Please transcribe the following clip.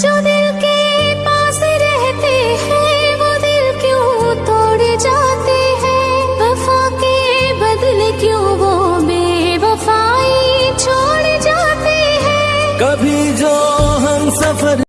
जो दिल के पास रहते हैं, वो दिल क्यों तोड़ जाते हैं? वफा के बदले क्यों वो बेवफाई छोड़ जाते हैं? कभी जो हम सफ़र